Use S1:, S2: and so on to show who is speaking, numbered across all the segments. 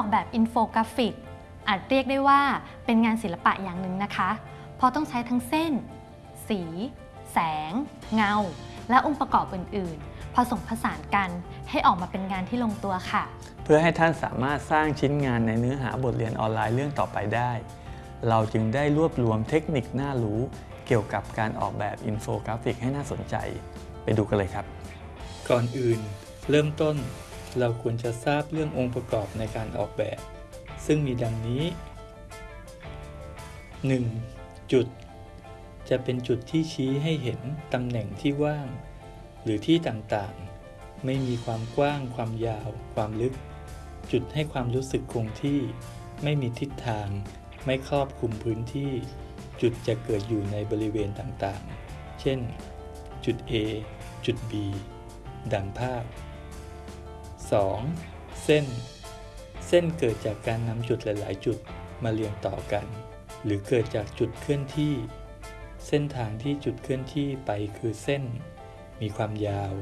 S1: อกแบบอินโฟกราฟิก อาจเรียกได้ว่าเป็นงานศิลปะอย่างหนึ่งนะคะ เพราะต้องใช้ทั้งเส้น สี แสง เงา และองค์ประกอบอื่น ๆ ผสมผสานกันให้ออกมาเป็นงานที่ลงตัวค่ะ
S2: เพื่อให้ท่านสามารถสร้างชิ้นงานในเนื้อหาบทเรียนออนไลน์เรื่องต่อไปได้ เราจึงได้รวบรวมเทคนิคน่ารู้เกี่ยวกับการออกแบบอินโฟกราฟิกให้น่าสนใจ ไปดูกันเลยครับ
S3: ก่อนอื่น เริ่มต้น เราควรจะทราบเรื่ององค์ประกอบในการออกแบบ ซึ่งมีดังนี้ 1. จุด จะเป็นจุดที่ชี้ให้เห็นตำแหน่งที่ว่าง หรือที่ต่างๆ ไม่มีความกว้าง ความยาว ความลึก จุดให้ความรู้สึกคงที่ ไม่มีทิศทาง ไม่ครอบคลุมพื้นที่ จุดจะเกิดอยู่ในบริเวณต่างๆ เช่น จุด A จุด B ดังภาพ 2. เส้น เส้นเกิดจากการนำจุดหลาย ๆ จุดมาเรียงต่อกัน หรือเกิดจากจุดเคลื่อนที่ เส้นทางที่จุดเคลื่อนที่ไปคือเส้น มีความยาว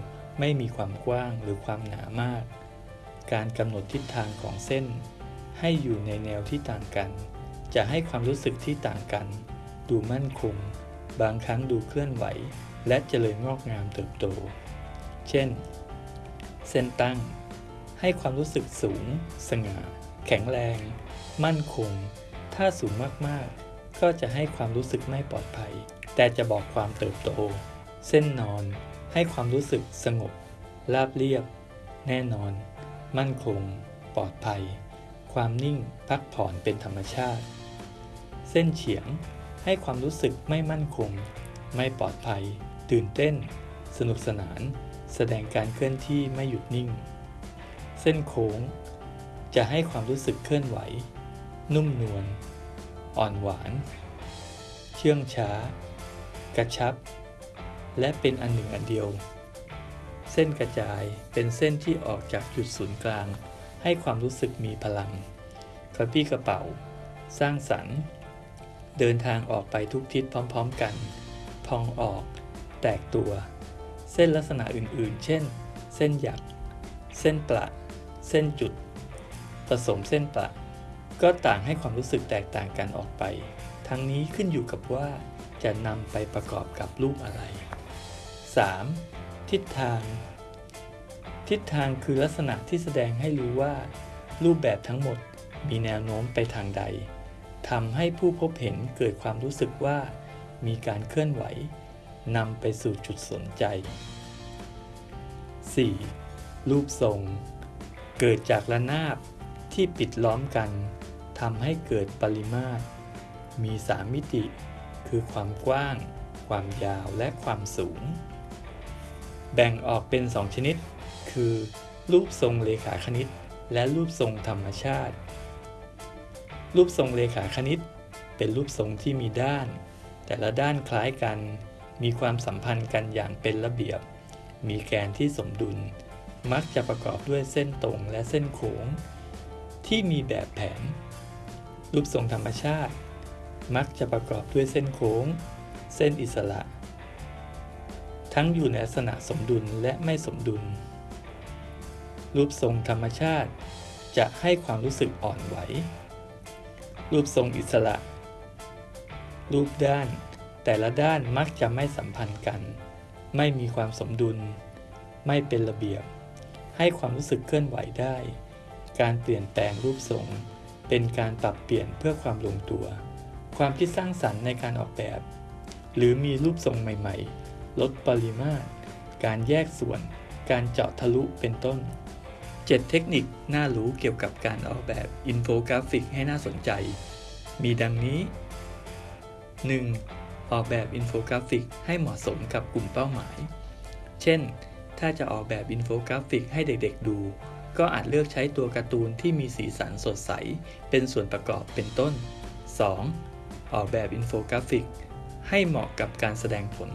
S3: ไม่มีความกว้างหรือความหนามาก การกำหนดทิศทางของเส้น ให้อยู่ในแนวที่ต่างกัน จะให้ความรู้สึกที่ต่างกัน ดูมั่นคง บางครั้งดูเคลื่อนไหว และเจริญงอกงามเติบโต เช่น เส้นตั้ง ให้ความรู้สึกสูง สง่า แข็งแรง มั่นคง ถ้าสูงมากๆ ก็จะให้ความรู้สึกไม่ปลอดภัย แต่จะบอกความเติบโต เส้นนอน ให้ความรู้สึกสงบ ราบเรียบ แน่นอน มั่นคง ปลอดภัย ความนิ่ง พักผ่อนเป็นธรรมชาติ เส้นเฉียง ให้ความรู้สึกไม่มั่นคง ไม่ปลอดภัย ตื่นเต้น สนุกสนาน แสดงการเคลื่อนที่ไม่หยุดนิ่ง เส้นโค้ง จะให้ความรู้สึกเคลื่อนไหว นุ่มนวล อ่อนหวาน เชื่องช้า กระชับ และเป็นอันหนึ่งอันเดียว เส้นกระจายเป็นเส้นที่ออกจากจุดศูนย์กลาง ให้ความรู้สึกมีพลังกระปี้กระเป๋า สร้างสรรค์ เดินทางออกไปทุกทิศพร้อม ๆ กัน พองออก แตกตัว เส้นลักษณะอื่นๆ เช่น เส้นหยักเส้นประ เส้นจุดผสมเส้นประ ก็ต่างให้ความรู้สึกแตกต่างกันออกไป ทั้งนี้ขึ้นอยู่กับว่าจะนำไปประกอบกับรูปอะไร 3. ทิศทาง ทิศทางคือลักษณะที่แสดงให้รู้ว่า รูปแบบทั้งหมดมีแนวโน้มไปทางใดทำให้ผู้พบเห็นเกิดความรู้สึกว่า มีการเคลื่อนไหวนำไปสู่จุดสนใจ 4. รูปทรง เกิดจากระนาบที่ปิดล้อมกันทำให้เกิดปริมาตร มี3มิติ คือความกว้าง ความยาวและความสูง แบ่งออกเป็น2ชนิด คือ รูปทรงเลขาคณิต และรูปทรงธรรมชาติ รูปทรงเลขาคณิต เป็นรูปทรงที่มีด้าน แต่ละด้านคล้ายกัน มีความสัมพันธ์กันอย่างเป็นระเบียบ มีแกนที่สมดุล มักจะประกอบด้วยเส้นตรงและเส้นโค้ง ที่มีแบบแผน รูปทรงธรรมชาติ มักจะประกอบด้วยเส้นโค้ง เส้นอิสระ ทั้งอยู่ในลักษณะสมดุลและไม่สมดุล รูปทรงธรรมชาติจะให้ความรู้สึกอ่อนไหว รูปทรงอิสระ รูปด้าน แต่ละด้านมักจะไม่สัมพันธ์กัน ไม่มีความสมดุล ไม่เป็นระเบียบ ให้ความรู้สึกเคลื่อนไหวได้ การเปลี่ยนแปลงรูปทรง เป็นการปรับเปลี่ยนเพื่อความลงตัว ความคิดสร้างสรรค์ในการออกแบบ หรือมีรูปทรงใหม่ๆ ลดปริมาตร การแยกส่วน การเจาะทะลุเป็นต้น 7 เทคนิคน่ารู้เกี่ยวกับการออกแบบอินโฟกราฟิกให้น่าสนใจ มีดังนี้ 1. ออกแบบอินโฟกราฟิกให้เหมาะสมกับกลุ่มเป้าหมาย เช่น ถ้าจะออกแบบอินโฟกราฟิกให้เด็กๆดู ก็อาจเลือกใช้ตัวการ์ตูนที่มีสีสันสดใส เป็นส่วนประกอบเป็นต้น 2. ออกแบบอินโฟกราฟิก ให้เหมาะกับการแสดงผล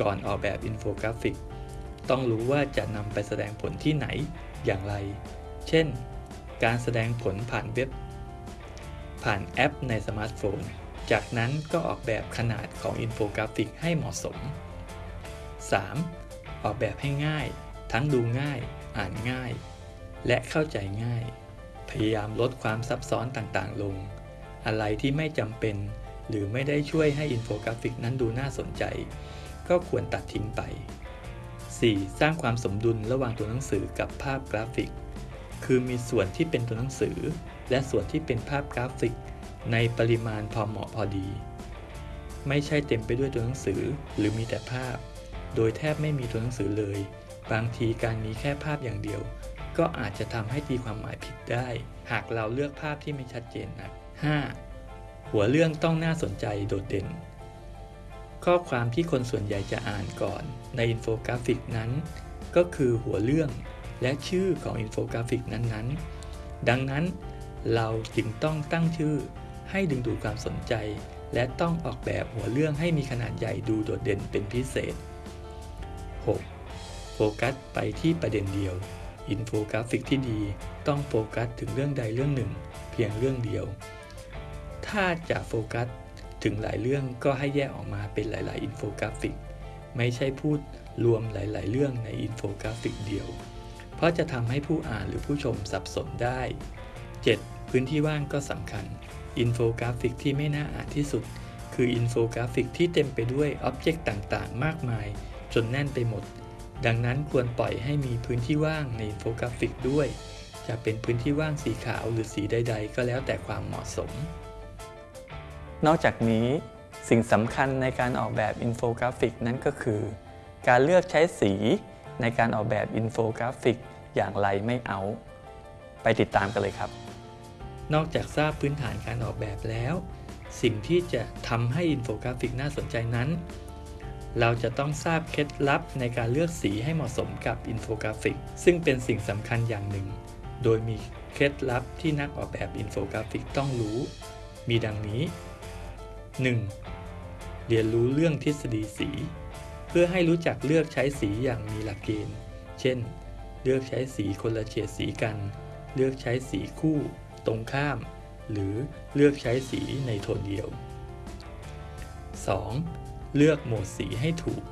S3: ก่อนออกแบบอินโฟกราฟิก ต้องรู้ว่าจะนำไปแสดงผลที่ไหนอย่างไร เช่น การแสดงผลผ่านเว็บ ผ่านแอปในสมาร์ทโฟน จากนั้นก็ออกแบบขนาดของอินโฟกราฟิกให้เหมาะสม 3. ออกแบบให้ง่าย ทั้งดูง่าย อ่านง่าย และเข้าใจง่าย พยายามลดความซับซ้อนต่างๆ ลง อะไรที่ไม่จำเป็น หรือไม่ได้ช่วยให้อินโฟกราฟิกนั้นดูน่าสนใจ ก็ควรตัดทิ้งไป 4. สร้างความสมดุลระหว่างตัวหนังสือกับภาพกราฟิก คือมีส่วนที่เป็นตัวหนังสือ และส่วนที่เป็นภาพกราฟิก ในปริมาณพอเหมาะพอดี ไม่ใช่เต็มไปด้วยตัวหนังสือ หรือมีแต่ภาพ โดยแทบไม่มีตัวหนังสือเลย บางทีการมีแค่ภาพอย่างเดียว ก็อาจจะทำให้ตีความหมายผิดได้ หากเราเลือกภาพที่ไม่ชัดเจนนัก 5. หัวเรื่องต้องน่าสนใจโดดเด่น ข้อความที่คนส่วนใหญ่จะอ่านก่อนในอินโฟกราฟิกนั้น ก็คือหัวเรื่องและชื่อของอินโฟกราฟิกนั้นๆ ดังนั้นเราจึงต้องตั้งชื่อให้ดึงดูดความสนใจ และต้องออกแบบหัวเรื่องให้มีขนาดใหญ่ดูโดดเด่นเป็นพิเศษ 6. โฟกัสไปที่ประเด็นเดียว อินโฟกราฟิกที่ดีต้องโฟกัสถึงเรื่องใดเรื่องหนึ่ง เพียงเรื่องเดียว ถ้าจะโฟกัสถึงหลายเรื่องก็ให้แยกออกมาเป็นหลาย ๆ อินโฟกราฟิก ไม่ใช่พูดรวมหลาย ๆ เรื่องในอินโฟกราฟิกเดียว เพราะจะทำให้ผู้อ่านหรือผู้ชมสับสนได้ 7. พื้นที่ว่างก็สำคัญ อินโฟกราฟิกที่ไม่น่าอ่านที่สุด คืออินโฟกราฟิกที่เต็มไปด้วย object ต่าง ๆ มากมาย จนแน่นไปหมด ดังนั้นควรปล่อยให้มีพื้นที่ว่างในอินโฟกราฟิกด้วย จะเป็นพื้นที่ว่างสีขาวหรือสีใด ๆ ก็แล้วแต่ความเหมาะสม
S2: นอกจากนี้สิ่งสำคัญในการออกแบบอินโฟกราฟิกนั้นก็คือ การเลือกใช้สีในการออกแบบอินโฟกราฟิกอย่างไรไม่เอา ไปติดตามกันเลยครับ
S3: นอกจากทราบพื้นฐานการออกแบบแล้ว สิ่งที่จะทำให้อินโฟกราฟิกน่าสนใจนั้น เราจะต้องทราบเคล็ดลับในการเลือกสีให้เหมาะสมกับอินโฟกราฟิก ซึ่งเป็นสิ่งสำคัญอย่างหนึ่ง โดยมีเคล็ดลับที่นักออกแบบอินโฟกราฟิกต้องรู้ มีดังนี้ 1. เรียนรู้เรื่องทฤษฎีสี เพื่อให้รู้จักเลือกใช้สีอย่างมีหลักเกณฑ์ เช่น เลือกใช้สีคนละเฉดสีกัน เลือกใช้สีคู่ ตรงข้าม หรือเลือกใช้สีในโทนเดียว 2. เลือกโหมดสีให้ถูก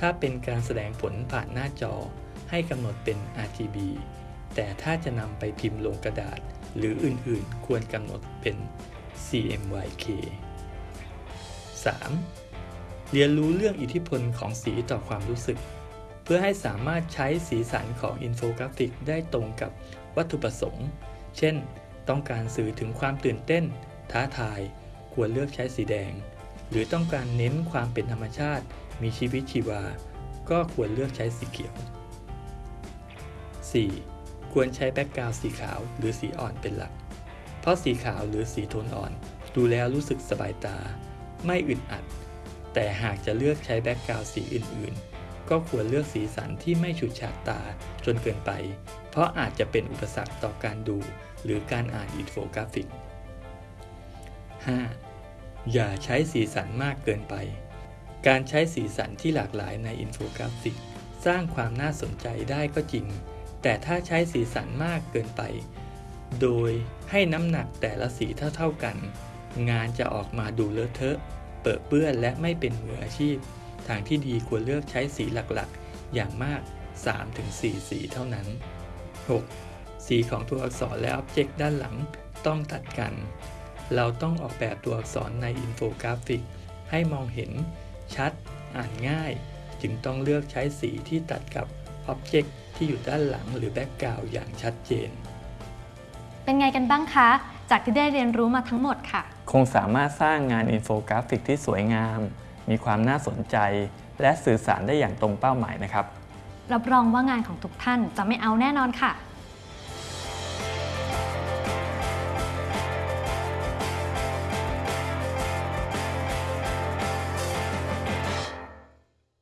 S3: ถ้าเป็นการแสดงผลผ่านหน้าจอ ให้กำหนดเป็น RGB แต่ถ้าจะนำไปพิมพ์ลงกระดาษ หรืออื่นๆ ควรกำหนดเป็น CMYK 3. เรียนรู้เรื่องอิทธิพลของสีต่อความรู้สึก เพื่อให้สามารถใช้สีสันของอินโฟกราฟิกได้ตรงกับวัตถุประสงค์ เช่น ต้องการสื่อถึงความตื่นเต้น ท้าทาย ควรเลือกใช้สีแดง หรือต้องการเน้นความเป็นธรรมชาติ มีชีวิตชีวา ก็ควรเลือกใช้สีเขียว 4. ควรใช้ background สีขาวหรือสีอ่อนเป็นหลัก เพราะสีขาวหรือสีโทนอ่อน ดูแล้วรู้สึกสบายตา ไม่อึดอัด แต่หากจะเลือกใช้ background สีอื่น ๆ ก็ควรเลือกสีสันที่ไม่ฉูดฉาดตาจนเกินไป เพราะอาจจะเป็นอุปสรรคต่อการดู หรือการอ่านอินโฟกราฟิก 5. อย่าใช้สีสันมากเกินไป การใช้สีสันที่หลากหลายในอินโฟกราฟิก สร้างความน่าสนใจได้ก็จริง แต่ถ้าใช้สีสันมากเกินไป โดยให้น้ำหนักแต่ละสีเท่าๆกัน งานจะออกมาดูเลอะเทอะเปรอะเปื้อนและไม่เป็นมืออาชีพ ทางที่ดีควรเลือกใช้สีหลักๆ อย่างมาก 3-4 สีเท่านั้น 6. สีของตัวอักษรและ object ด้านหลังต้องตัดกัน เราต้องออกแบบตัวอักษรในอินโฟกราฟิก ให้มองเห็นชัด อ่านง่าย จึงต้องเลือกใช้สีที่ตัดกับ object ที่อยู่ด้านหลังหรือ background อย่างชัดเจน
S1: เป็นไงกันบ้างคะ จากที่ได้เรียนรู้มาทั้งหมดค่ะ
S2: คงสามารถสร้างงานอินโฟกราฟิกที่สวยงาม มีความน่าสนใจ และสื่อสารได้อย่างตรงเป้าหมายนะครับ
S1: รับรองว่างานของทุกท่านจะไม่เอาแน่นอนค่ะ